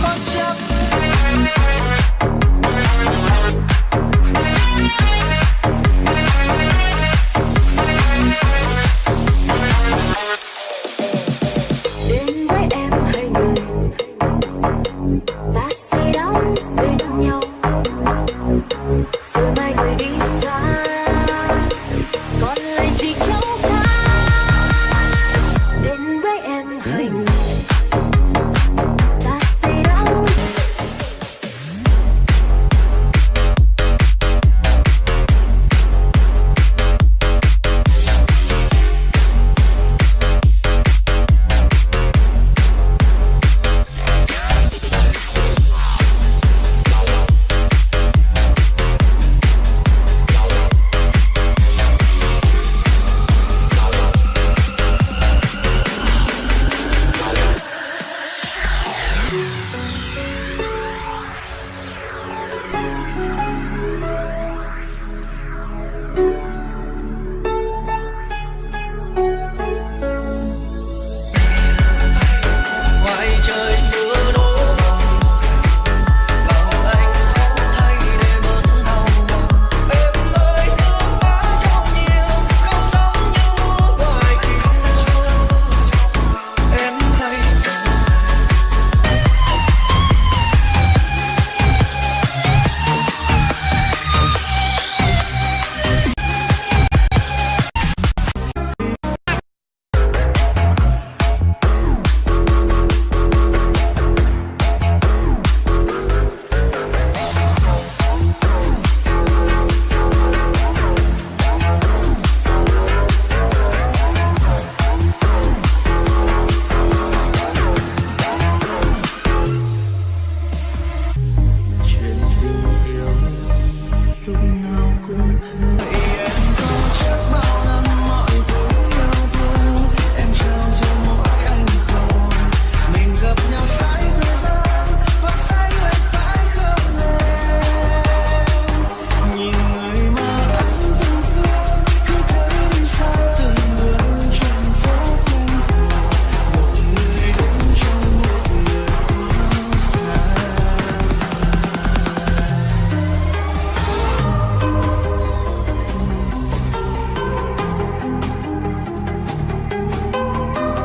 Música